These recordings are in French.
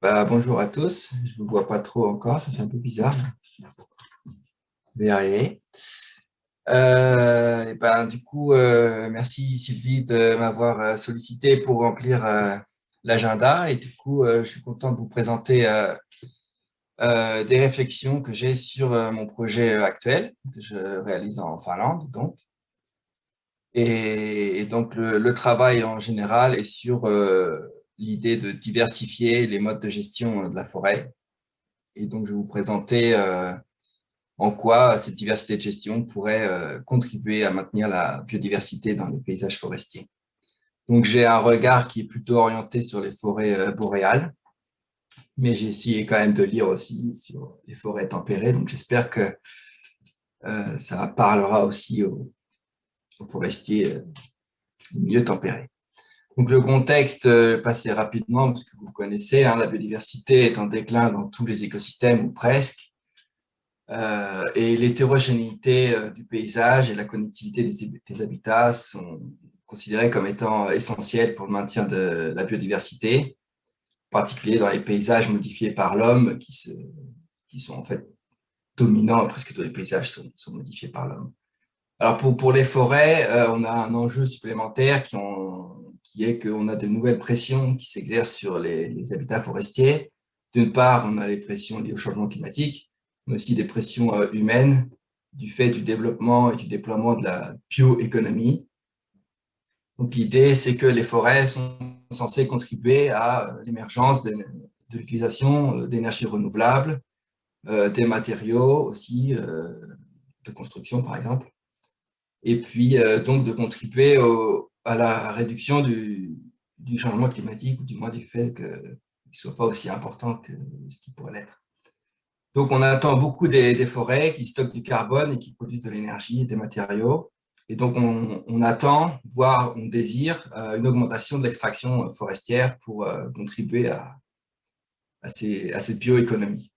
Bah, bonjour à tous, je ne vous vois pas trop encore, ça fait un peu bizarre. Je. Euh, ben, du coup, euh, merci Sylvie de m'avoir euh, sollicité pour remplir l'agenda. Et du coup, je suis content de vous présenter des réflexions que j'ai sur mon projet actuel, que je réalise en Finlande. Donc. Et, donc, le, travail en général est sur l'idée de diversifier les modes de gestion euh, de la forêt. Et donc, je vais vous présenter euh, en quoi cette diversité de gestion pourrait euh, contribuer à maintenir la biodiversité dans les paysages forestiers. Donc, j'ai un regard qui est plutôt orienté sur les forêts boréales, mais j'ai essayé quand même de lire aussi sur les forêts tempérées. Donc, j'espère que ça parlera aussi aux, forestiers mieux tempérés. Donc le contexte, euh, passé rapidement, parce que vous connaissez, hein, la biodiversité est en déclin dans tous les écosystèmes, ou presque, euh, et l'hétérogénéité euh, du paysage et la connectivité des, habitats sont considérés comme étant essentiels pour le maintien de la biodiversité, en particulier dans les paysages modifiés par l'homme, qui, sont en fait dominants, presque tous les paysages sont, sont modifiés par l'homme. Alors pour, pour les forêts, on a un enjeu supplémentaire qui ont qui est qu'on a de nouvelles pressions qui s'exercent sur les, habitats forestiers. D'une part, on a les pressions liées au changement climatique, mais aussi des pressions euh, humaines du fait du développement et du déploiement de la bioéconomie. Donc l'idée, c'est que les forêts sont censées contribuer à euh, l'émergence de, l'utilisation euh, d'énergies renouvelables, des matériaux aussi, de construction par exemple, et puis donc de contribuer au, à la réduction du, changement climatique, ou du moins du fait qu'il ne soit pas aussi important que ce qui pourrait l'être. Donc, on attend beaucoup des, forêts qui stockent du carbone et qui produisent de l'énergie et des matériaux. Et donc, on, attend, voire on désire, euh, une augmentation de l'extraction forestière pour euh, contribuer à, à, cette bioéconomie.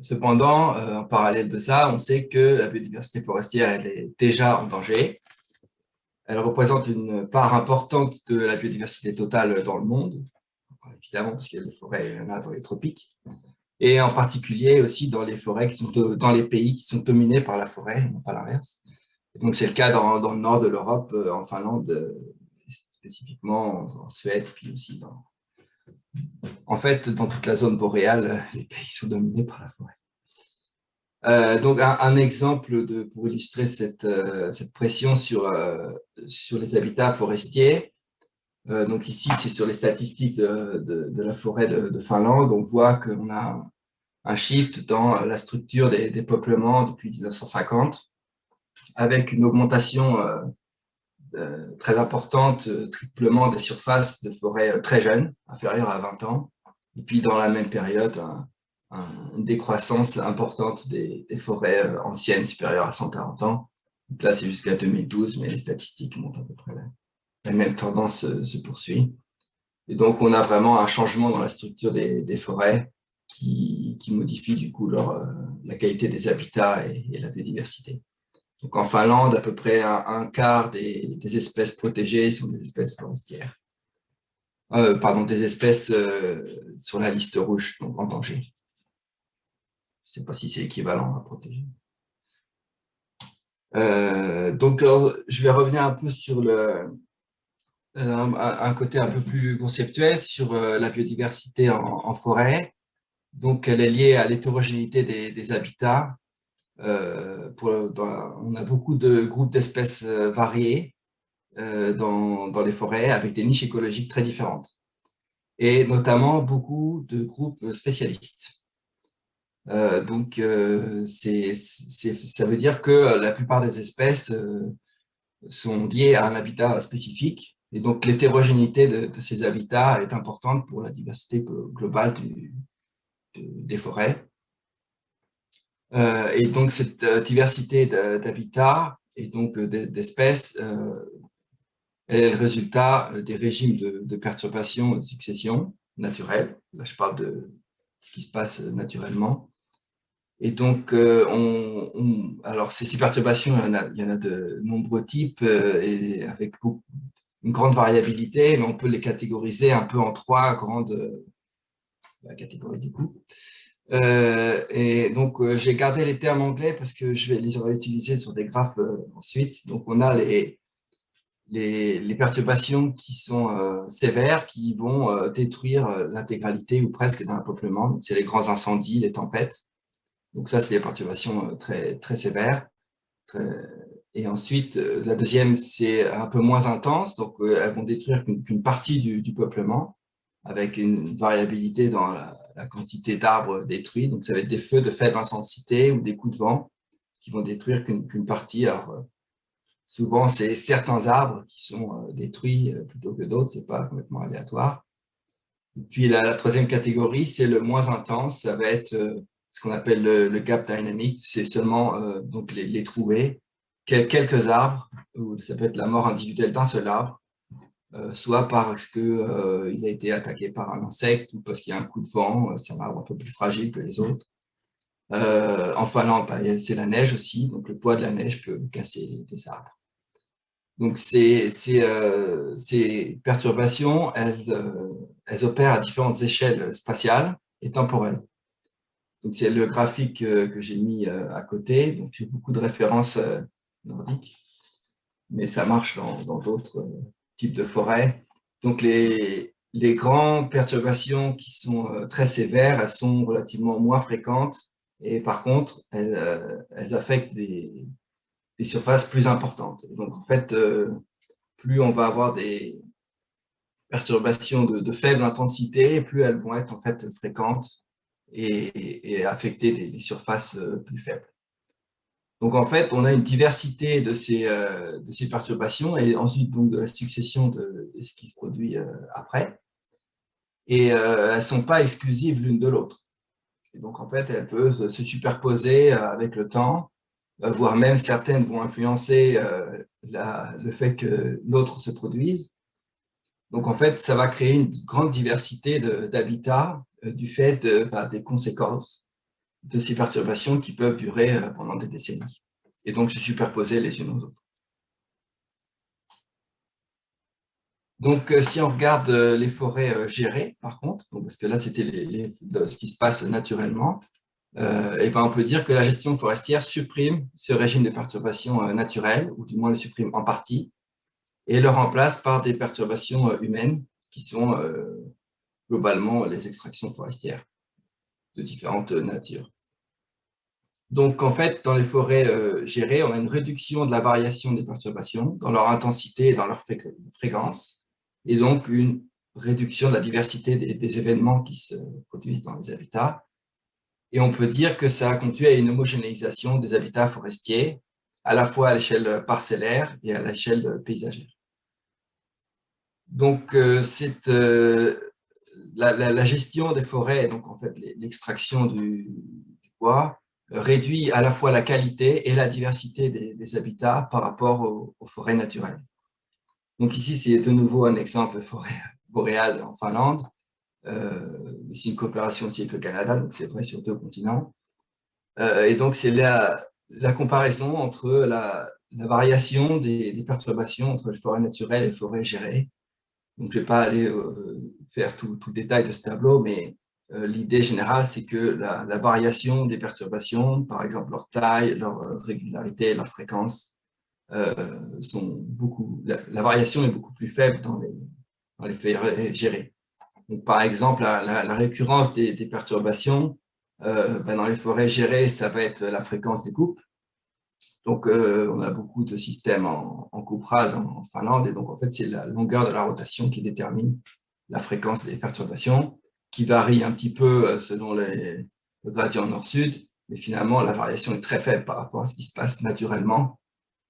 Cependant, euh, en parallèle de ça, on sait que la biodiversité forestière elle est déjà en danger. Elle représente une part importante de la biodiversité totale dans le monde, évidemment parce qu'il y a des forêts, il y en a dans les tropiques, et en particulier aussi dans les forêts qui sont dans les pays qui sont dominés par la forêt, non pas l'inverse. Donc c'est le cas dans, le nord de l'Europe, euh, en Finlande, spécifiquement en, Suède, puis aussi dans... En fait, dans toute la zone boréale, les pays sont dominés par la forêt. Euh, donc, un, exemple pour illustrer cette, euh, pression sur, euh, sur les habitats forestiers. donc ici, c'est sur les statistiques de, la forêt de, Finlande. On voit qu'on a un shift dans la structure des, des, peuplements depuis 1950, avec une augmentation très importante, triplement des surfaces de forêts très jeunes, inférieures à 20 ans. Et puis, dans la même période, une décroissance importante des, forêts euh, anciennes supérieures à 140 ans. Donc là, c'est jusqu'à 2012, mais les statistiques montrent à peu près la, même tendance se, poursuit. Et donc, on a vraiment un changement dans la structure des, forêts qui, modifie du coup euh, la qualité des habitats et, la biodiversité. Donc, en Finlande, à peu près un, quart des, espèces protégées sont des espèces forestières. Euh, pardon, des espèces sur la liste rouge, donc en danger. Je ne sais pas si c'est équivalent à protéger. Euh, donc, je vais revenir un peu sur le, un, côté un peu plus conceptuel sur euh, la biodiversité en, forêt. Donc, elle est liée à l'hétérogénéité des, habitats. Euh, on a beaucoup de groupes d'espèces variés dans, dans, les forêts avec des niches écologiques très différentes. Et notamment beaucoup de groupes spécialistes. Euh, donc, euh, ça veut dire que la plupart des espèces euh, sont liées à un habitat spécifique. Et donc, l'hétérogénéité de, ces habitats est importante pour la diversité globale des forêts. et donc, cette diversité d'habitats et donc d'espèces est le résultat des régimes de, de perturbation et de succession naturelle. Là, je parle de ce qui se passe naturellement. Et donc, euh, alors ces, perturbations, il y, en a, de nombreux types euh, et avec une grande variabilité, mais on peut les catégoriser un peu en trois grandes, la catégorie du coup. Euh, et donc, euh, j'ai gardé les termes anglais parce que je vais les utiliser sur des graphes euh, ensuite. Donc, on a les, les, perturbations qui sont sévères, qui vont détruire l'intégralité ou presque d'un peuplement. C'est les grands incendies, les tempêtes. Donc, ça, c'est des perturbations très, très sévères. Et ensuite, la deuxième, c'est un peu moins intense. Donc, elles vont détruire qu'une partie du, peuplement avec une variabilité dans la, la quantité d'arbres détruits. Donc, ça va être des feux de faible intensité ou des coups de vent qui vont détruire qu'une partie. Alors, euh, souvent, c'est certains arbres qui sont euh, détruits euh, plutôt que d'autres, c'est pas complètement aléatoire. Et puis, la, troisième catégorie, c'est le moins intense, ça va être ce qu'on appelle le, gap dynamic, c'est seulement donc les, trouver, quelques arbres, ou ça peut être la mort individuelle d'un seul arbre, euh, soit parce qu'il euh, a été attaqué par un insecte ou parce qu'il y a un coup de vent, euh, c'est un arbre un peu plus fragile que les autres. en Finlande, bah, c'est la neige aussi, donc le poids de la neige peut casser des arbres. Donc ces, perturbations, elles, opèrent à différentes échelles spatiales et temporelles. Donc c'est le graphique que j'ai mis à côté, donc j'ai beaucoup de références nordiques, mais ça marche dans d'autres type de forêt. Donc, les, les grandes perturbations qui sont euh, très sévères, sont relativement moins fréquentes et par contre, elles, euh, affectent des, surfaces plus importantes. donc, en fait, euh, plus on va avoir des perturbations de, faible intensité, plus elles vont être en fait fréquentes et, affecter des surfaces plus faibles. Donc, en fait, on a une diversité de ces, euh, perturbations et ensuite donc, de la succession de, ce qui se produit euh, après. Et euh, elles ne sont pas exclusives l'une de l'autre. Et donc, en fait, elles peuvent se superposer avec le temps, voire même certaines vont influencer le fait que l'autre se produise. Donc, en fait, ça va créer une grande diversité d'habitats du fait bah, des conséquences de ces perturbations qui peuvent durer euh, pendant des décennies et donc se superposer les unes aux autres. Donc, euh, si on regarde euh, les forêts gérées, par contre, parce que là, c'était ce qui se passe naturellement, et ben on peut dire que la gestion forestière supprime ce régime de perturbations naturelles, ou du moins le supprime en partie, et le remplace par des perturbations humaines, qui sont globalement les extractions forestières de différentes natures. Donc, en fait, dans les forêts euh, gérées, on a une réduction de la variation des perturbations dans leur intensité et dans leur fréquence, et donc une réduction de la diversité des, événements qui se produisent dans les habitats. Et on peut dire que ça a conduit à une homogénéisation des habitats forestiers, à la fois à l'échelle parcellaire et à l'échelle paysagère. Donc, euh, euh, la, gestion des forêts, donc en fait l'extraction du, bois, réduit à la fois la qualité et la diversité des, habitats par rapport aux, forêts naturelles. Donc ici, c'est de nouveau un exemple forêt boréale en Finlande. Euh, c'est une coopération aussi avec le Canada, donc c'est vrai sur deux continents. Euh, et donc, c'est la, la, comparaison entre la, variation des, perturbations entre les forêts naturelles et les forêts gérées. Donc, je ne vais pas aller euh, faire tout, le détail de ce tableau, mais euh, l'idée générale, c'est que la, variation des perturbations, par exemple leur taille, leur euh, régularité, leur fréquence, sont beaucoup, la, variation est beaucoup plus faible dans les, dans les faits gérés. Donc, par exemple, la, récurrence des, perturbations, ben, dans les forêts gérées, ça va être la fréquence des coupes. Donc, on a beaucoup de systèmes en, en coupe rase en Finlande, et donc en fait, c'est la longueur de la rotation qui détermine la fréquence des perturbations qui varie un petit peu euh, selon les, le gradient nord-sud, mais finalement, la variation est très faible par rapport à ce qui se passe naturellement,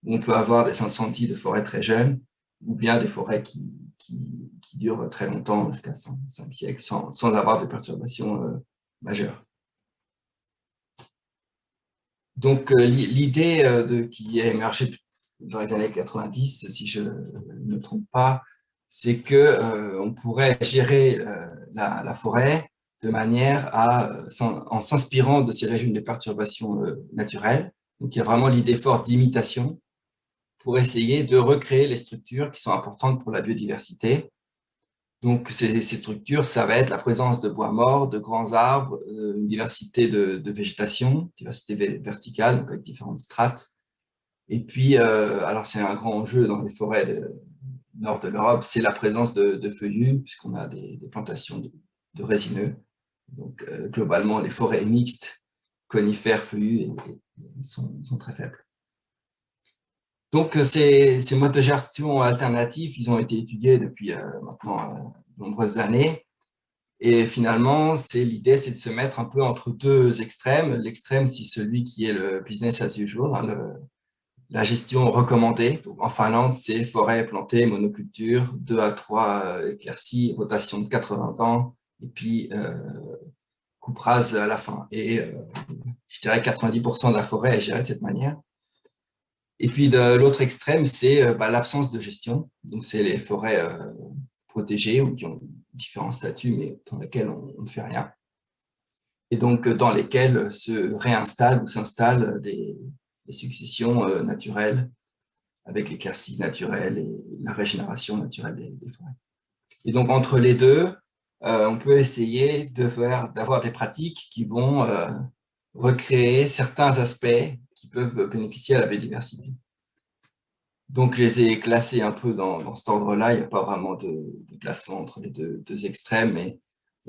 où on peut avoir des incendies de forêts très jeunes, ou bien des forêts qui, qui, durent très longtemps, jusqu'à 5, siècles, sans, sans, avoir de perturbations euh, majeures. Donc, euh, l'idée de, qui est émergée dans les années 90, si je ne me trompe pas, c'est qu'on euh, pourrait gérer euh, la, forêt de manière à, euh, en s'inspirant de ces régimes de perturbations naturelles. Donc, il y a vraiment l'idée forte d'imitation pour essayer de recréer les structures qui sont importantes pour la biodiversité. Donc, ces, structures, ça va être la présence de bois morts, de grands arbres, euh, une diversité de, végétation, diversité verticale, donc avec différentes strates. Et puis, euh, alors c'est un grand enjeu dans les forêts du nord de l'Europe, c'est la présence de, feuillus, puisqu'on a des, plantations de, résineux. Donc, euh, globalement, les forêts mixtes, conifères, feuillus, sont, très faibles. Donc, euh, ces, modes de gestion alternatifs, ils ont été étudiés depuis euh, maintenant euh, de nombreuses années. Et finalement, l'idée, c'est de se mettre un peu entre deux extrêmes. L'extrême, c'est celui qui est le business as usual, hein, la gestion recommandée. en Finlande, c'est forêt plantée, monoculture, 2 à 3 éclaircies, rotation de 80 ans, et puis euh, coupe rase à la fin. Et je dirais 90% de la forêt est gérée de cette manière. Et puis de l'autre extrême, c'est euh, bah, l'absence de gestion. Donc c'est les forêts euh, protégées ou qui ont différents statuts, mais dans lesquelles on, ne fait rien. Et donc dans lesquelles se réinstallent ou s'installent des, successions euh, naturelles avec l'éclaircie naturelle et la régénération naturelle des, forêts. Et donc entre les deux, on peut essayer d'avoir des pratiques qui vont recréer certains aspects peuvent bénéficier à la biodiversité. Donc, je les ai classés un peu dans, cet ordre-là. Il n'y a pas vraiment de, classement entre les deux, extrêmes, mais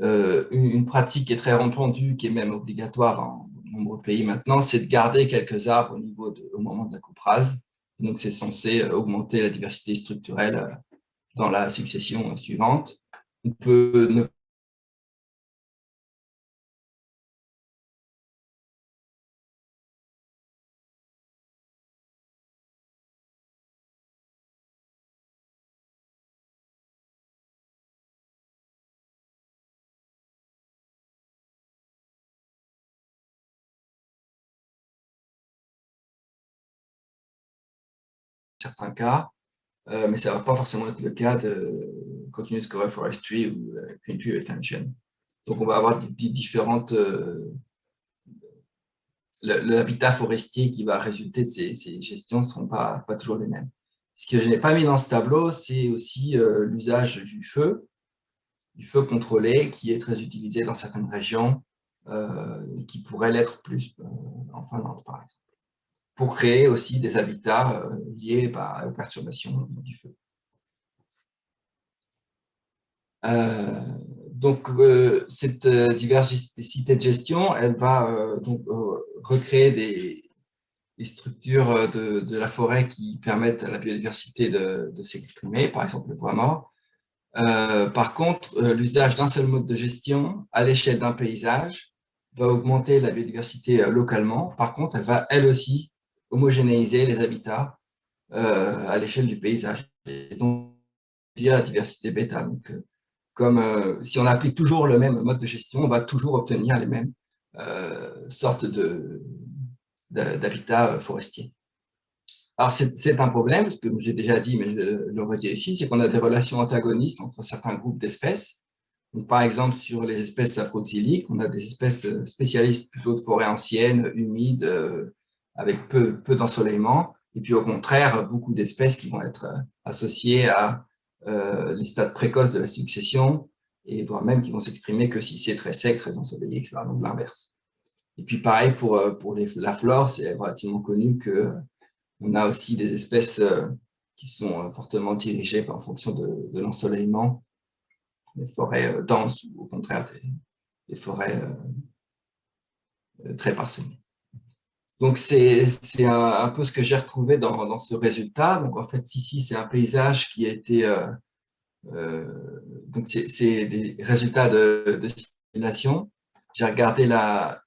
euh, une, pratique qui est très répandue, qui est même obligatoire dans de nombreux pays maintenant, c'est de garder quelques arbres au, niveau de, moment de la coupe. Donc, c'est censé euh, augmenter la diversité structurelle euh, dans la succession suivante. On peut ne cas, euh, mais ça ne va pas forcément être le cas de Continuous Cover Forestry ou Clean Tree Retention. Donc, on va avoir différentes... Euh, l'habitat forestier qui va résulter de ces, gestions ne sont pas, pas toujours les mêmes. Ce que je n'ai pas mis dans ce tableau, c'est aussi euh, l'usage du feu, du feu contrôlé, qui est très utilisé dans certaines régions, qui pourrait l'être plus en Finlande, par exemple pour créer aussi des habitats euh, liés bah, aux perturbations du feu. Euh, donc, euh, cette diversité de gestion, elle va donc recréer des, structures de, la forêt qui permettent à la biodiversité de, de s'exprimer, par exemple le bois mort. par contre, l'usage d'un seul mode de gestion à l'échelle d'un paysage va augmenter la biodiversité localement. Par contre, elle va elle aussi homogénéiser les habitats euh, à l'échelle du paysage. Et donc, la diversité bêta. Donc, euh, comme euh, si on applique toujours le même mode de gestion, on va toujours obtenir les mêmes sortes d'habitats forestiers. Alors, c'est un problème, ce que j'ai déjà dit, mais je le redis ici, c'est qu'on a des relations antagonistes entre certains groupes d'espèces. Par exemple, sur les espèces afroxyliques, on a des espèces spécialistes plutôt de forêts anciennes, humides, avec peu, peu d'ensoleillement, et puis au contraire, beaucoup d'espèces qui vont être euh, associées à euh, les stades précoces de la succession, et voire même qui vont s'exprimer que si c'est très sec, très ensoleillé, etc. Donc l'inverse. Et puis pareil pour, euh, pour les, la flore, c'est relativement connu qu'on a aussi des espèces qui sont fortement dirigées en fonction de, de l'ensoleillement, des forêts denses ou au contraire des, des forêts très parsemées. Donc, c'est un, peu ce que j'ai retrouvé dans, ce résultat. Donc, en fait, ici, c'est un paysage qui a été... Euh, euh, donc, c'est des résultats de, simulation. J'ai regardé la,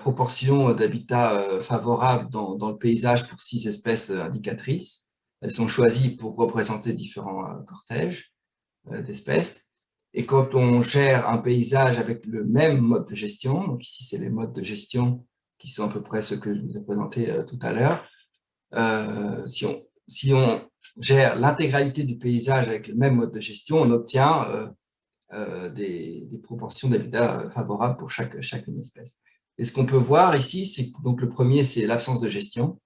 proportion d'habitats euh, favorables dans, dans, le paysage pour six espèces indicatrices. Elles sont choisies pour représenter différents cortèges d'espèces. Et quand on gère un paysage avec le même mode de gestion, donc ici, c'est les modes de gestion qui sont à peu près ceux que je vous ai présentés euh, tout à l'heure. Euh, si, on, si on gère l'intégralité du paysage avec le même mode de gestion, on obtient euh, des, proportions d'habitat favorables pour chaque, espèce. Et ce qu'on peut voir ici, c'est donc le premier, c'est l'absence de gestion.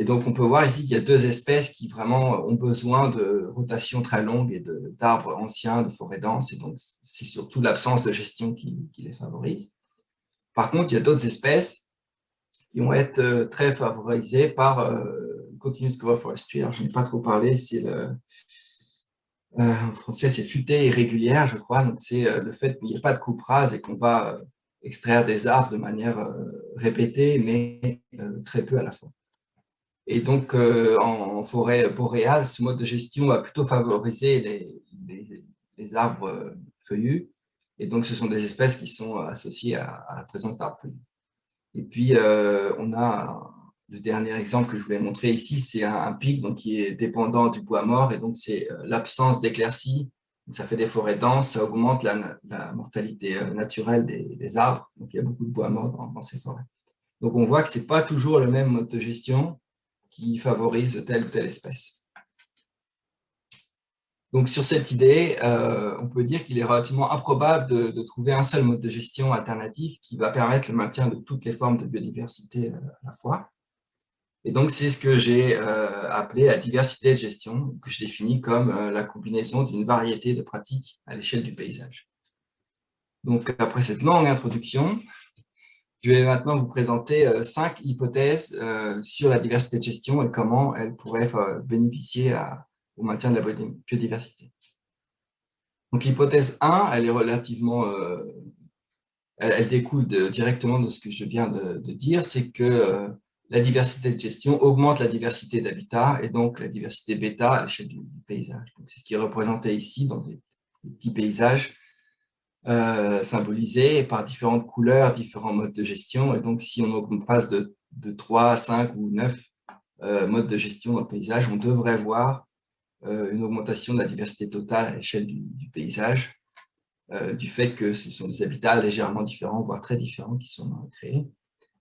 Et donc, on peut voir ici qu'il y a deux espèces qui vraiment ont besoin de rotation très longue et d'arbres anciens, de forêts denses. Et donc, c'est surtout l'absence de gestion qui, les favorise. Par contre, il y a d'autres espèces qui vont être euh, très favorisées par euh, Continuous Growth Forestry. Alors, je n'ai pas trop parlé, c'est le... Euh, en français, c'est futée irrégulière, je crois. Donc, c'est le fait qu'il n'y a pas de coupe rase et qu'on va extraire des arbres de manière répétée, mais très peu à la fois. Et donc, en, forêt boréale, ce mode de gestion va plutôt favoriser les, arbres feuillus. Et donc, ce sont des espèces qui sont associées à, la présence d'arbres feuillus. Et puis, euh, on a le dernier exemple que je voulais montrer ici, c'est un, pic qui est dépendant du bois mort. Et donc, c'est l'absence d'éclaircie. Ça fait des forêts denses, ça augmente la, mortalité naturelle des, arbres. Donc, il y a beaucoup de bois mort dans, dans ces forêts. Donc, on voit que ce n'est pas toujours le même mode de gestion qui favorise telle ou telle espèce. Donc, sur cette idée, euh, on peut dire qu'il est relativement improbable de, trouver un seul mode de gestion alternatif qui va permettre le maintien de toutes les formes de biodiversité euh, à la fois. Et donc, c'est ce que j'ai euh, appelé la diversité de gestion, que je définis comme la combinaison d'une variété de pratiques à l'échelle du paysage. Donc, après cette longue introduction, je vais maintenant vous présenter cinq hypothèses sur la diversité de gestion et comment elle pourrait bénéficier au maintien de la biodiversité. Donc l'hypothèse 1, elle est relativement, elle, découle directement de ce que je viens de, dire, c'est que la diversité de gestion augmente la diversité d'habitat et donc la diversité bêta à l'échelle du, paysage. C'est ce qui est représenté ici dans des petits paysages euh, symbolisés par différentes couleurs, différents modes de gestion. Et donc, si on passe de, de 3, 5 ou 9 euh, modes de gestion dans le paysage, on devrait voir euh, une augmentation de la diversité totale à l'échelle du, paysage, du fait que ce sont des habitats légèrement différents, voire très différents, qui sont créés.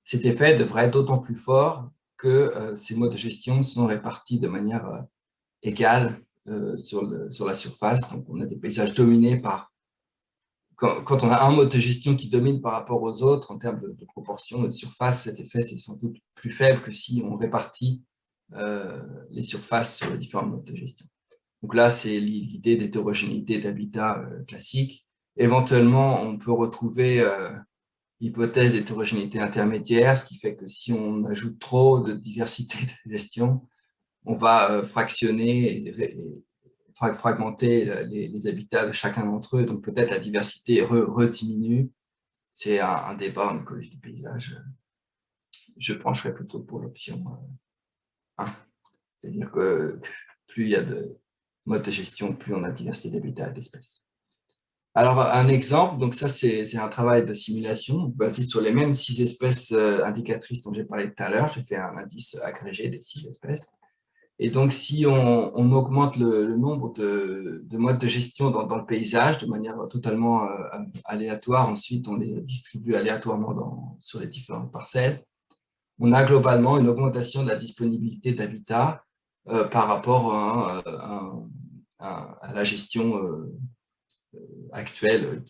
Cet effet devrait être d'autant plus fort que ces modes de gestion sont répartis de manière égale sur, sur la surface. Donc, on a des paysages dominés par quand, on a un mode de gestion qui domine par rapport aux autres en termes de, proportion de surface, cet effet est sans doute plus faible que si on répartit euh, les surfaces sur les différents modes de gestion. Donc là, c'est l'idée d'hétérogénéité d'habitat euh, classique. Éventuellement, on peut retrouver euh, l'hypothèse d'hétérogénéité intermédiaire, ce qui fait que si on ajoute trop de diversité de gestion, on va fractionner et, fragmenter les, habitats de chacun d'entre eux, donc peut-être la diversité rediminue. C'est un, débat en écologie du paysage. Je pencherai plutôt pour l'option 1. C'est-à-dire que plus il y a de modes de gestion, plus on a diversité d'habitats et d'espèces. Alors, un exemple, donc ça, c'est un travail de simulation basé sur les mêmes six espèces euh, indicatrices dont j'ai parlé tout à l'heure. J'ai fait un indice agrégé des six espèces. Et donc, si on, augmente le, nombre de, modes de gestion dans, le paysage de manière totalement euh, aléatoire, ensuite on les distribue aléatoirement sur les différentes parcelles, on a globalement une augmentation de la disponibilité d'habitat euh, par rapport à, la gestion euh, actuelle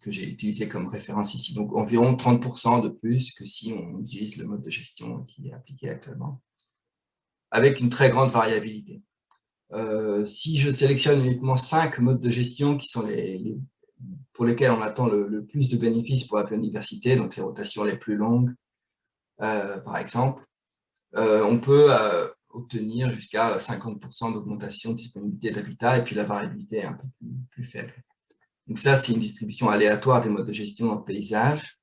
que j'ai utilisé comme référence ici. Donc environ 30% de plus que si on utilise le mode de gestion qui est appliqué actuellement avec une très grande variabilité. Euh, si je sélectionne uniquement cinq modes de gestion pour lesquels on attend le, plus de bénéfices pour la biodiversité, donc les rotations les plus longues, euh, par exemple, euh, on peut obtenir jusqu'à 50% d'augmentation de disponibilité d'habitat et puis la variabilité est un peu plus, faible. Donc ça, c'est une distribution aléatoire des modes de gestion dans le paysage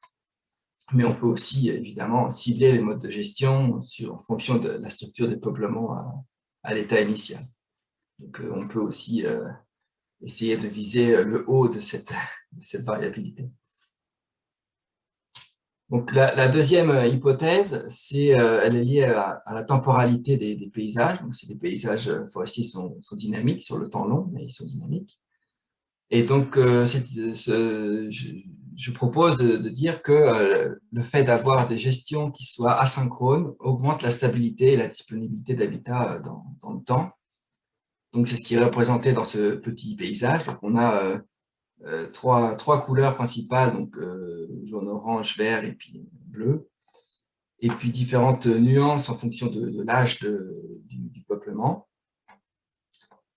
mais on peut aussi évidemment cibler les modes de gestion en fonction de la structure des peuplements à, l'état initial. Donc euh, on peut aussi euh, essayer de viser euh, le haut de cette, variabilité. Donc la, deuxième hypothèse, c'est elle est liée à, la temporalité des, paysages. Donc des paysages forestiers sont, sont, dynamiques sur le temps long, mais ils sont dynamiques. Et donc, je propose de, dire que euh, le fait d'avoir des gestions qui soient asynchrones augmente la stabilité et la disponibilité d'habitat euh, dans, le temps. Donc, c'est ce qui est représenté dans ce petit paysage. Donc, on a euh, trois, trois, couleurs principales, donc jaune, orange, vert et puis bleu. et puis différentes nuances en fonction de, l'âge du, peuplement.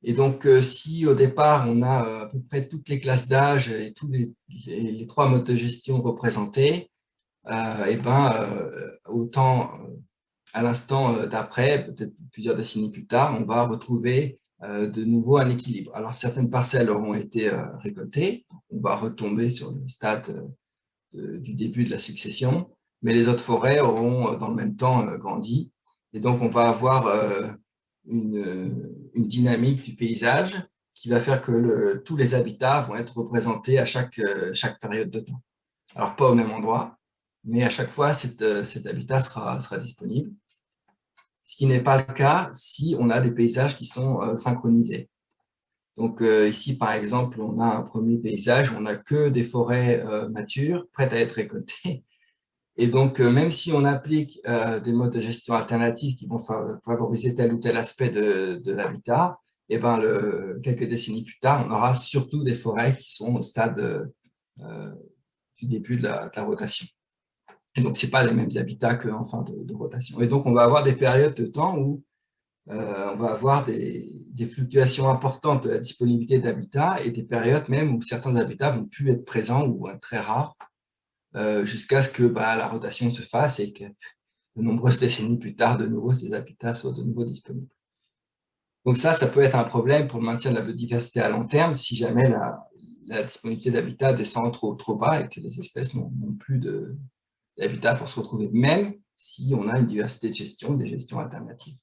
Et donc, euh, si au départ, on a euh, à peu près toutes les classes d'âge et tous les, trois modes de gestion représentés, euh, et ben, autant à l'instant d'après, peut-être plusieurs décennies plus tard, on va retrouver de nouveau un équilibre. Alors, certaines parcelles auront été récoltées, on va retomber sur le stade du début de la succession, mais les autres forêts auront dans le même temps grandi, et donc on va avoir une, dynamique du paysage qui va faire que tous les habitats vont être représentés à chaque, période de temps. Alors, pas au même endroit, mais à chaque fois, cet, habitat sera disponible. Ce qui n'est pas le cas si on a des paysages qui sont euh, synchronisés. Donc euh, ici, par exemple, on a un premier paysage on n'a que des forêts euh, matures, prêtes à être récoltées, et donc, même si on applique des modes de gestion alternatifs qui vont favoriser tel ou tel aspect de, l'habitat, et eh ben quelques décennies plus tard, on aura surtout des forêts qui sont au stade du début de la, rotation. Et donc, ce pas les mêmes habitats qu'en fin de, rotation. Et donc, on va avoir des périodes de temps où on va avoir des, fluctuations importantes de la disponibilité d'habitat et des périodes même où certains habitats vont plus être présents ou très rares euh, jusqu'à ce que bah, la rotation se fasse et que de nombreuses décennies plus tard, de nouveau, ces habitats soient de nouveau disponibles. Donc ça, ça peut être un problème pour le maintien de la biodiversité à long terme si jamais la, disponibilité d'habitat descend trop, bas et que les espèces n'ont plus d'habitat pour se retrouver, même si on a une diversité de gestion, des gestions alternatives.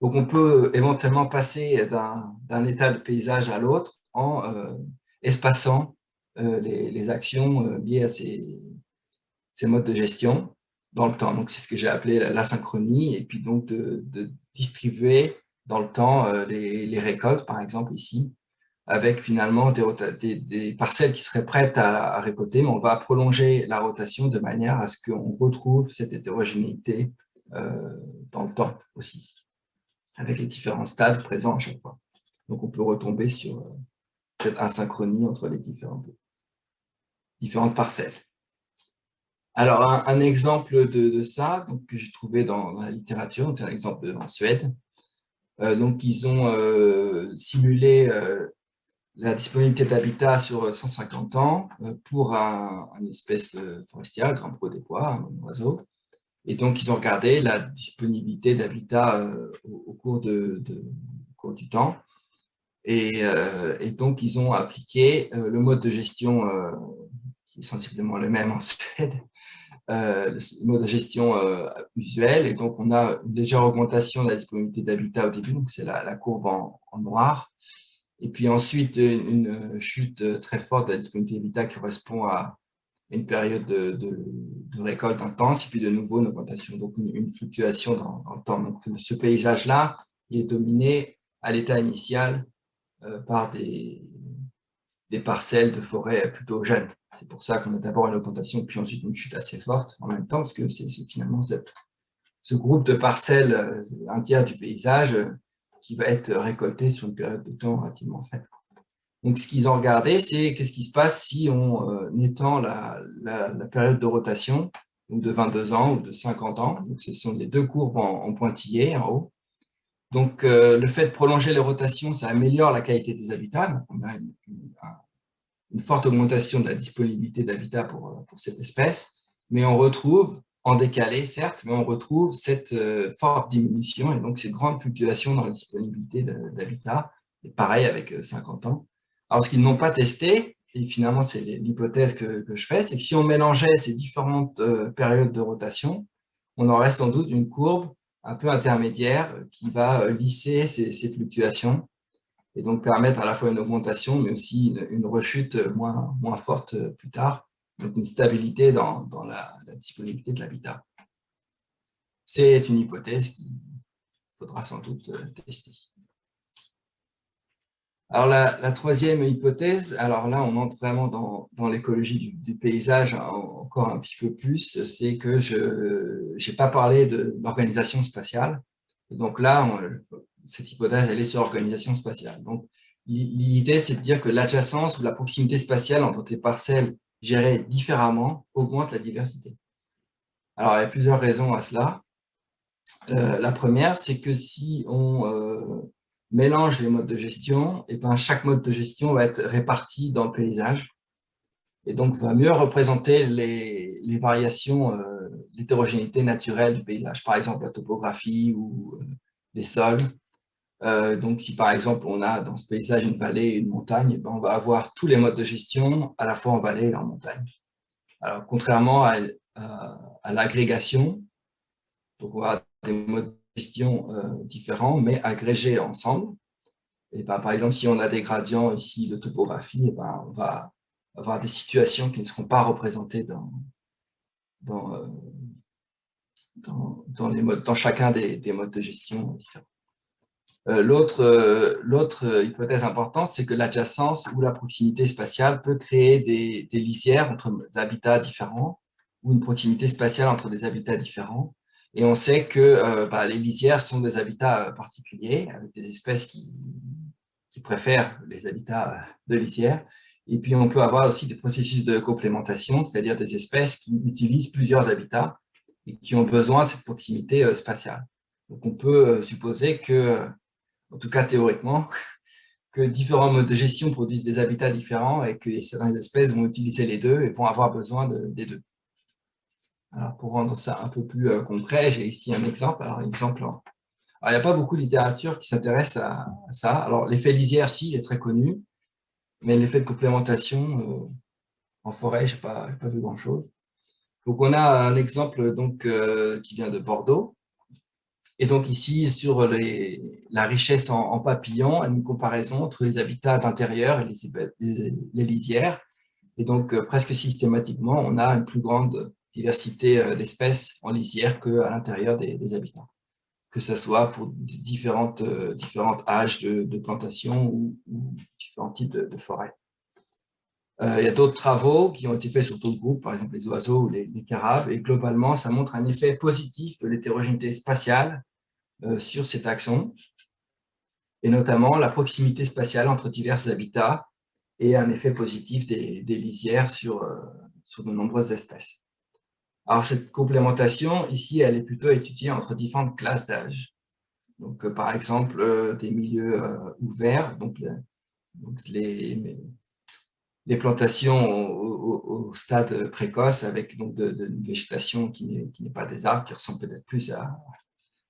Donc on peut éventuellement passer d'un état de paysage à l'autre en euh, espaçant euh, les, actions euh, liées à ces, modes de gestion dans le temps. Donc, c'est ce que j'ai appelé la, synchronie, et puis donc de, distribuer dans le temps euh, les, récoltes, par exemple ici, avec finalement des, parcelles qui seraient prêtes à, récolter, mais on va prolonger la rotation de manière à ce qu'on retrouve cette hétérogénéité dans le temps aussi, avec les différents stades présents à chaque fois. Donc, on peut retomber sur cette asynchronie entre les différentes parcelles. Alors, un, exemple de, ça que j'ai trouvé dans, la littérature, c'est un exemple en Suède. Euh, donc, ils ont euh, simulé euh, la disponibilité d'habitat sur 150 ans pour un, espèce forestière, grand pro des bois, un oiseau. Et donc, ils ont regardé la disponibilité d'habitat au, cours du temps. Et, donc, ils ont appliqué le mode de gestion qui est sensiblement le même en Suède, euh, le mode de gestion euh, usuel. Et donc, on a une légère augmentation de la disponibilité d'habitat au début, donc c'est la, courbe en, noir. Et puis ensuite, une, chute très forte de la disponibilité d'habitat qui correspond à une période de, récolte intense, et puis de nouveau une augmentation, donc une, fluctuation dans, le temps. Donc, ce paysage-là, est dominé à l'état initial euh, par des, parcelles de forêt plutôt jeunes. C'est pour ça qu'on a d'abord une augmentation, puis ensuite une chute assez forte en même temps, parce que c'est finalement ce groupe de parcelles, euh, un tiers du paysage, euh, qui va être récolté sur une période de temps relativement faible. Donc, ce qu'ils ont regardé, c'est qu'est-ce qui se passe si on euh, étend la, période de rotation, de 22 ans ou de 50 ans. Donc, ce sont les deux courbes en, pointillé en haut. Donc, le fait de prolonger les rotations, ça améliore la qualité des habitats. on a une forte augmentation de la disponibilité d'habitat euh, pour, cette espèce, mais on retrouve, en décalé certes, mais on retrouve cette euh, forte diminution et donc ces grandes fluctuations dans la disponibilité d'habitat, et pareil avec 50 euh, ans. Alors ce qu'ils n'ont pas testé, et finalement c'est l'hypothèse que, je fais, c'est que si on mélangeait ces différentes périodes de rotation, on aurait sans doute une courbe un peu intermédiaire qui va lisser ces, fluctuations et donc permettre à la fois une augmentation, mais aussi une, rechute moins, moins forte plus tard, donc une stabilité dans, dans la, disponibilité de l'habitat. C'est une hypothèse qu'il faudra sans doute euh, tester. Alors la, troisième hypothèse, alors là on entre vraiment dans, dans l'écologie du, paysage encore un petit peu plus, c'est que je n'ai pas parlé de l'organisation spatiale. Donc là, cette hypothèse, elle est sur l'organisation spatiale. Donc, l'idée, c'est de dire que l'adjacence ou la proximité spatiale entre des parcelles gérées différemment augmente la diversité. Alors, il y a plusieurs raisons à cela. Euh, la première, c'est que si on euh, mélange les modes de gestion, et eh ben, chaque mode de gestion va être réparti dans le paysage et donc va mieux représenter les, variations, euh, l'hétérogénéité naturelle du paysage, par exemple la topographie ou les sols. Donc, si par exemple on a dans ce paysage une vallée et une montagne, ben, on va avoir tous les modes de gestion à la fois en vallée et en montagne. Alors, contrairement à, à, l'agrégation, on va des modes de gestion euh, différents, mais agrégés ensemble. Et ben, par exemple, si on a des gradients ici de topographie, ben, on va avoir des situations qui ne seront pas représentées dans, dans, euh, dans, les modes, dans chacun des modes de gestion différents. Euh, l'autre hypothèse importante, c'est que l'adjacence ou la proximité spatiale peut créer des, des lisières entre habitats différents ou une proximité spatiale entre des habitats différents. Et on sait que euh, bah, les lisières sont des habitats euh, particuliers, avec des espèces qui, préfèrent les habitats euh, de lisières. Et puis, on peut avoir aussi des processus de complémentation, c'est-à-dire des espèces qui utilisent plusieurs habitats et qui ont besoin de cette proximité spatiale. Donc, on peut supposer que, en tout cas théoriquement, que différents modes de gestion produisent des habitats différents et que certaines espèces vont utiliser les deux et vont avoir besoin des deux. Alors, pour rendre ça un peu plus euh, concret, j'ai ici un exemple. Alors, exemple, il n'y a pas beaucoup de littérature qui s'intéresse à, ça. Alors, l'effet lisière, si, est très connu, mais l'effet de complémentation, euh, en forêt, je n'ai pas, pas, vu grand-chose. Donc, on a un exemple donc, euh, qui vient de Bordeaux. Et donc, ici, sur la richesse en, papillons, une comparaison entre les habitats d'intérieur et les, lisières. Et donc, presque systématiquement, on a une plus grande diversité euh, d'espèces en lisière qu'à l'intérieur des, habitants, que ce soit pour différentes, euh, âges de, plantation ou, différents types de, forêts. Euh, il y a d'autres travaux qui ont été faits sur d'autres groupes, par exemple les oiseaux ou les, carabes, et globalement, ça montre un effet positif de l'hétérogénéité spatiale sur cet axon, et notamment la proximité spatiale entre divers habitats et un effet positif des, lisières sur, sur de nombreuses espèces. Alors, cette complémentation, ici, elle est plutôt étudiée entre différentes classes d'âge. Donc, euh, par exemple, euh, des milieux euh, ouverts, donc, les, les, plantations au, stade précoce avec donc de, une végétation qui n'est pas des arbres, qui ressemble peut-être plus à,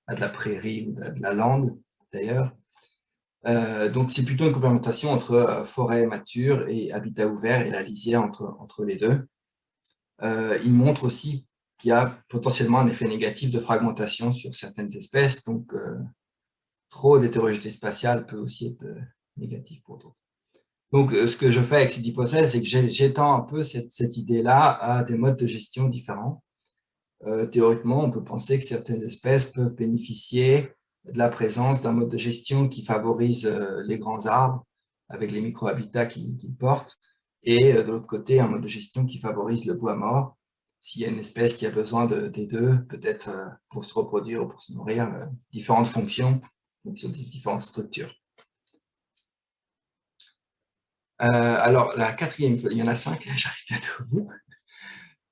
de la prairie ou de, la lande, d'ailleurs. donc, c'est plutôt une complémentation entre forêt mature et habitat ouvert et la lisière entre, les deux. Euh, il montre aussi qu'il y a potentiellement un effet négatif de fragmentation sur certaines espèces, donc euh, trop d'hétérogénéité spatiale peut aussi être euh, négatif pour d'autres. Donc, ce que je fais avec cette hypothèse, c'est que j'étends un peu cette, idée-là à des modes de gestion différents. théoriquement, on peut penser que certaines espèces peuvent bénéficier de la présence d'un mode de gestion qui favorise les grands arbres avec les micro-habitats qu'ils portent, et euh, de l'autre côté, un mode de gestion qui favorise le bois mort. S'il y a une espèce qui a besoin des deux, peut-être euh, pour se reproduire ou pour se nourrir, euh, différentes fonctions, fonction des différentes structures. Alors, la quatrième, il y en a cinq, j'arrive bientôt au bout.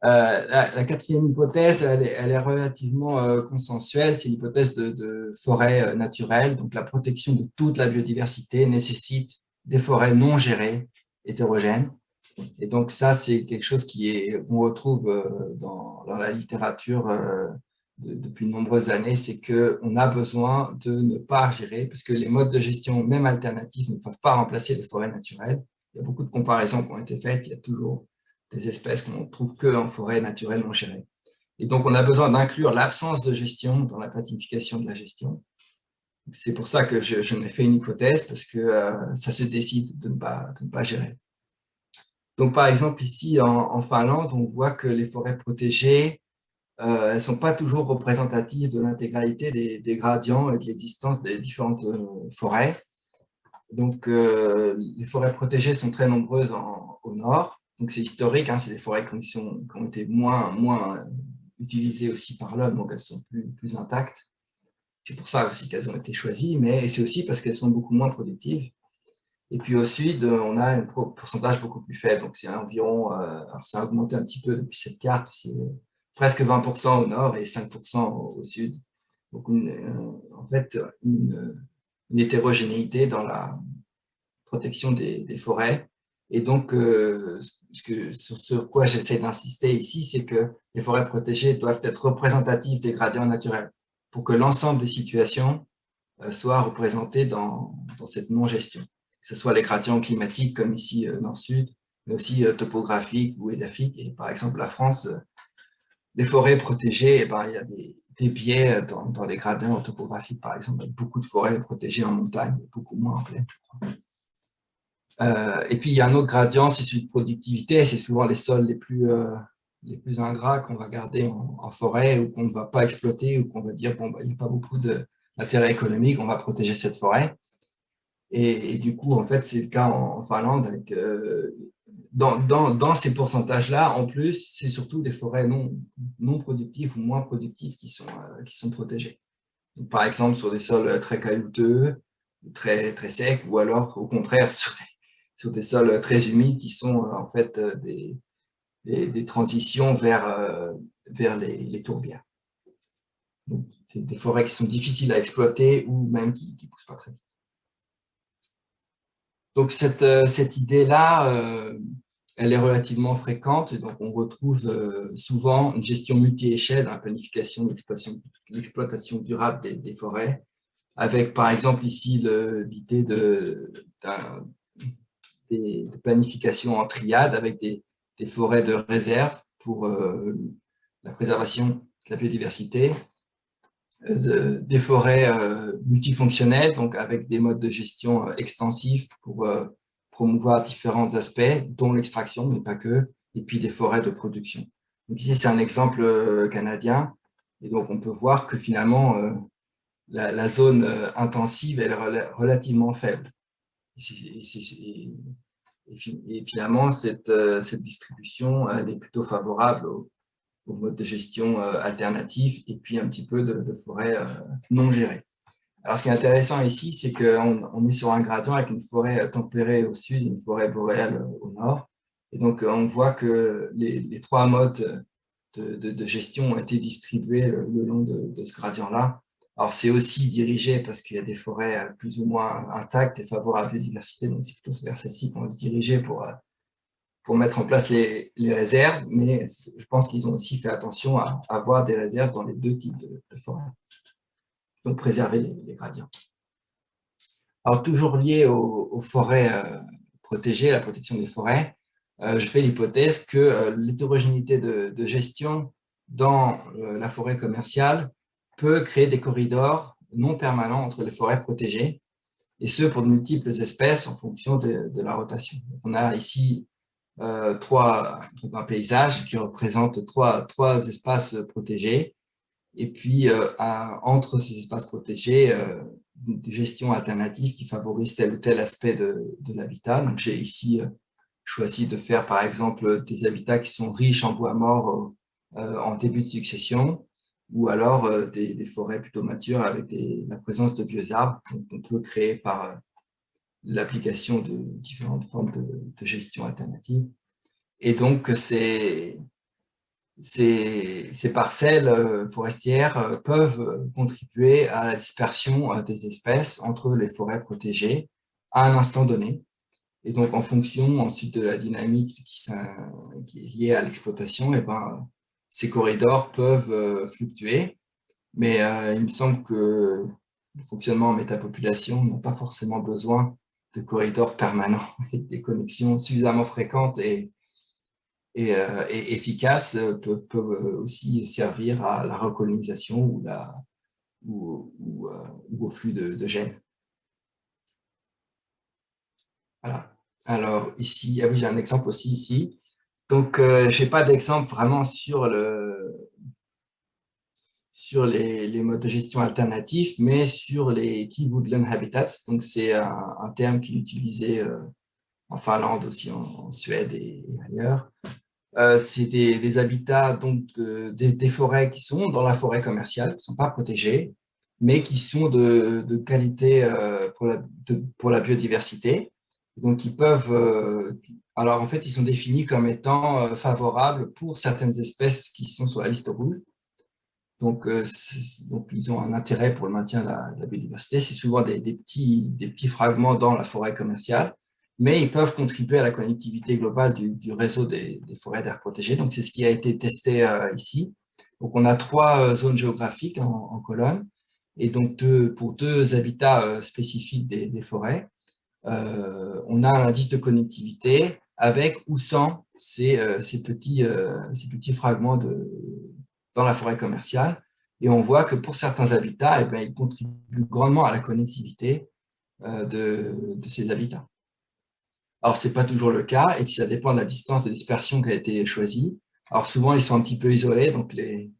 la, quatrième hypothèse, elle est, relativement consensuelle, c'est l'hypothèse de, de, forêt naturelle. Donc, la protection de toute la biodiversité nécessite des forêts non gérées, hétérogènes, et donc ça, c'est quelque chose qu'on retrouve euh, dans, la littérature euh, depuis de nombreuses années, c'est qu'on a besoin de ne pas gérer, parce que les modes de gestion, même alternatifs, ne peuvent pas remplacer les forêts naturelles. Il y a beaucoup de comparaisons qui ont été faites, il y a toujours des espèces qu'on ne trouve qu'en forêt naturelle non gérée. Et donc, on a besoin d'inclure l'absence de gestion dans la planification de la gestion. C'est pour ça que je, je m'ai fait une hypothèse, parce que euh, ça se décide de ne pas, de gérer. Donc, par exemple, ici, en, Finlande, on voit que les forêts protégées, euh, elles ne sont pas toujours représentatives de l'intégralité des, gradients et des distances des différentes euh, forêts. Donc, euh, les forêts protégées sont très nombreuses au nord. Donc, c'est historique, hein, c'est des forêts qui, ont été moins, moins utilisées aussi par l'homme, donc elles sont plus, intactes. C'est pour ça aussi qu'elles ont été choisies, mais c'est aussi parce qu'elles sont beaucoup moins productives. Et puis au sud, on a un pourcentage beaucoup plus faible. Donc c'est environ, euh, alors ça a augmenté un petit peu depuis cette carte, c'est presque 20% au nord et 5% au sud. Donc, en fait, une, hétérogénéité dans la protection des, forêts. Et donc, ce que, sur ce quoi j'essaie d'insister ici, c'est que les forêts protégées doivent être représentatives des gradients naturels pour que l'ensemble des situations soient représentées dans, cette non-gestion. Que ce soit les gradients climatiques comme ici nord-sud, mais aussi topographiques ou édaphiques. Et par exemple, la France les forêts protégées, eh ben, il y a des, biais dans, les gradients topographiques, par exemple, beaucoup de forêts protégées en montagne, beaucoup moins en plaine, euh, et puis, il y a un autre gradient, c'est celui de productivité. C'est souvent les sols les plus, euh, les plus ingrats qu'on va garder en, forêt ou qu'on ne va pas exploiter ou qu'on va dire, bon, bah, il n'y a pas beaucoup d'intérêt économique, on va protéger cette forêt. Et, du coup, en fait, c'est le cas en, Finlande avec euh, dans, ces pourcentages-là, en plus, c'est surtout des forêts non, non productives ou moins productives qui sont, euh, qui sont protégées. par exemple, sur des sols très caillouteux, très, très secs, ou alors, au contraire, sur des, sur des sols très humides qui sont euh, en fait euh, des, des, transitions vers, vers les, les tourbières. des, forêts qui sont difficiles à exploiter ou même qui ne poussent pas très vite. Donc, cette, euh, cette idée-là, euh, elle est relativement fréquente. Donc, on retrouve euh, souvent une gestion multi-échelle la planification de l'exploitation durable des, forêts, avec par exemple ici l'idée de, planification en triade avec des, forêts de réserve pour la préservation de la biodiversité, des forêts euh, multifonctionnelles, donc avec des modes de gestion euh, extensifs pour promouvoir différents aspects, dont l'extraction, mais pas que, et puis des forêts de production. Donc ici, c'est un exemple canadien, et donc on peut voir que finalement, la, zone intensive est relativement faible. Et, finalement, cette, cette distribution elle est plutôt favorable aux, au mode de gestion euh, alternatif et puis un petit peu de, forêt euh, non gérée. Alors, ce qui est intéressant ici, c'est qu'on on est sur un gradient avec une forêt tempérée au sud et une forêt boréale au nord. Et donc, on voit que les, trois modes de, gestion ont été distribués le, long de, ce gradient-là. Alors, c'est aussi dirigé parce qu'il y a des forêts plus ou moins intactes et favorables à la biodiversité, donc c'est plutôt vers celle-ci qu'on va se diriger pour euh, pour mettre en place les, réserves, mais je pense qu'ils ont aussi fait attention à, avoir des réserves dans les deux types de, forêts. Donc, préserver les, gradients. Alors, toujours lié aux, forêts euh, protégées, à la protection des forêts, euh, je fais l'hypothèse que euh, l'hétérogénéité de, gestion dans la forêt commerciale peut créer des corridors non permanents entre les forêts protégées, et ce pour de multiples espèces en fonction de, de la rotation. On a ici euh, trois, un paysage qui représente trois, trois espaces protégés. Et puis, euh, entre ces espaces protégés, euh, des gestions alternatives qui favorisent tel ou tel aspect de, de l'habitat. Donc, j'ai ici choisi de faire, par exemple, des habitats qui sont riches en bois mort en début de succession, ou alors des, forêts plutôt matures avec la présence de vieux arbres qu'on peut créer par l'application de différentes formes de, gestion alternative. Et donc, ces, ces, parcelles euh, forestières euh, peuvent contribuer à la dispersion euh, des espèces entre les forêts protégées à un instant donné. Et donc, en fonction ensuite de la dynamique qui, qui est liée à l'exploitation, et eh ben, ces corridors peuvent fluctuer. Mais il me semble que le fonctionnement en métapopulation n'a pas forcément besoin de corridors permanents et des connexions suffisamment fréquentes et, et, euh, efficaces euh, peuvent, peuvent, aussi servir à la recolonisation ou, la, ou, euh, au flux de, de, gènes. Voilà. Alors ici, ah oui, j'ai un exemple aussi ici. Donc, je n'ai pas d'exemple vraiment sur le, sur les, modes de gestion alternatifs, mais sur les key woodland habitats. Donc, c'est un, terme qui est utilisé euh, en Finlande aussi, en, Suède et, ailleurs. Euh, c'est des, habitats, donc des, forêts qui sont dans la forêt commerciale, qui ne sont pas protégées, mais qui sont de, qualité euh, pour, la, pour la biodiversité. Donc, ils peuvent... alors, en fait, ils sont définis comme étant favorables pour certaines espèces qui sont sur la liste rouge. Donc, donc ils ont un intérêt pour le maintien de la, biodiversité. C'est souvent des, petits, des petits fragments dans la forêt commerciale mais ils peuvent contribuer à la connectivité globale du, réseau des, forêts d'air protégées. Donc, c'est ce qui a été testé euh, ici. Donc, on a trois euh, zones géographiques en, colonne, et donc pour deux habitats euh, spécifiques des, forêts, on a un indice de connectivité avec ou sans ces, petits, ces petits fragments de, dans la forêt commerciale. Et on voit que pour certains habitats, eh bien, ils contribuent grandement à la connectivité de ces habitats. Alors, ce n'est pas toujours le cas, et puis ça dépend de la distance de dispersion qui a été choisie. Alors, souvent, ils sont un petit peu isolés, donc les,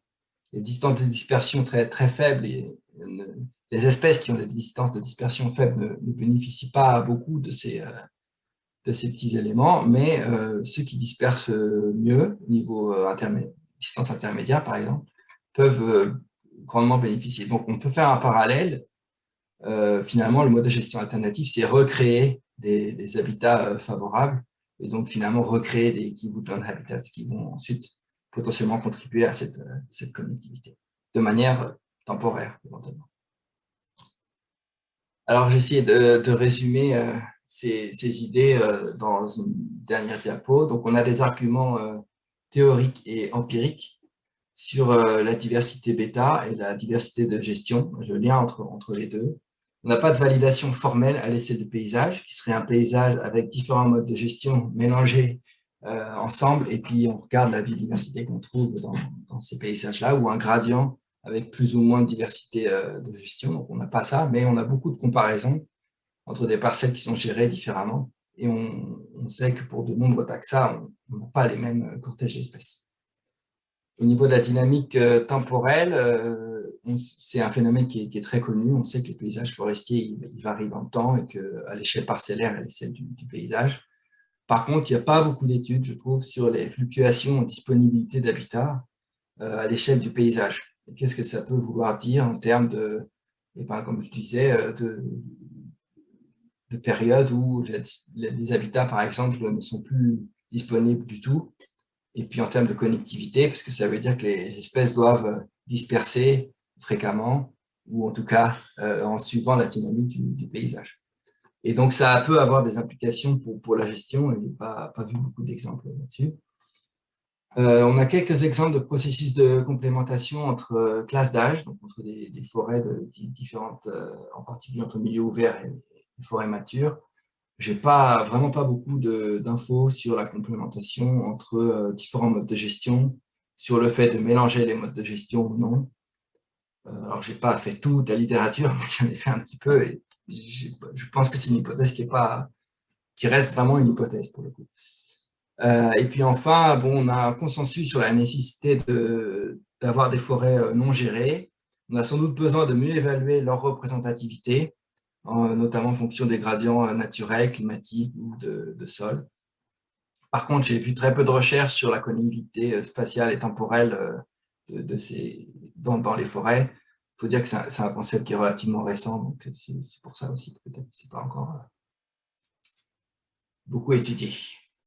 distances de dispersion très, très faibles, et, les espèces qui ont des distances de dispersion faibles ne, bénéficient pas beaucoup de ces, euh, de ces petits éléments, mais euh, ceux qui dispersent mieux, au niveau euh, distance intermédiaire par exemple, peuvent grandement bénéficier. Donc, on peut faire un parallèle. finalement, le mode de gestion alternatif, c'est recréer des, habitats euh, favorables et donc finalement recréer des key woodland habitats qui vont ensuite potentiellement contribuer à cette, euh, cette connectivité de manière euh, temporaire éventuellement. Alors j'ai essayé de, résumer ces, idées dans une dernière diapo. Donc on a des arguments théoriques et empiriques sur la diversité bêta et la diversité de gestion, le lien entre, entre les deux. On n'a pas de validation formelle à l'essai de paysage, qui serait un paysage avec différents modes de gestion mélangés euh, ensemble, et puis on regarde la biodiversité qu'on trouve dans, ces paysages-là, ou un gradient avec plus ou moins de diversité euh, de gestion. Donc on n'a pas ça, mais on a beaucoup de comparaisons entre des parcelles qui sont gérées différemment, et on, sait que pour de nombreux taxas, on n'a pas les mêmes cortèges d'espèces. Au niveau de la dynamique euh, temporelle, c'est un phénomène qui est, très connu. On sait que les paysages forestiers ils, varient dans temps et qu'à l'échelle parcellaire, elle est celle du, paysage. Par contre, il n'y a pas beaucoup d'études, je trouve, sur les fluctuations en disponibilité d'habitat euh, à l'échelle du paysage. Qu'est-ce que ça peut vouloir dire en termes de, et ben, comme je disais, euh, de, de périodes où les habitats, par exemple, ne sont plus disponibles du tout. Et puis en termes de connectivité, parce que ça veut dire que les espèces doivent disperser fréquemment, ou en tout cas euh, en suivant la dynamique du, paysage. Et donc, ça peut avoir des implications pour, pour la gestion, et je n'ai pas, pas, vu beaucoup d'exemples là-dessus. Euh, on a quelques exemples de processus de complémentation entre euh, classes d'âge, donc entre des, forêts différentes, en particulier entre milieux ouverts et, et forêts matures. Je n'ai pas, vraiment pas beaucoup d'infos sur la complémentation entre différents modes de gestion, sur le fait de mélanger les modes de gestion ou non, euh, alors, je n'ai pas fait toute la littérature, mais j'en ai fait un petit peu et je pense que c'est une hypothèse qui, pas, qui reste vraiment une hypothèse pour le coup. Euh, et puis enfin, bon, on a un consensus sur la nécessité d'avoir des forêts euh, non gérées. On a sans doute besoin de mieux évaluer leur représentativité, notamment en fonction des gradients naturels, climatiques ou de, sol. Par contre, j'ai vu très peu de recherches sur la connectivité spatiale et temporelle de, ces, dans, les forêts. Il faut dire que c'est un, concept qui est relativement récent, donc c'est pour ça aussi que peut-être ce n'est pas encore euh, beaucoup étudié.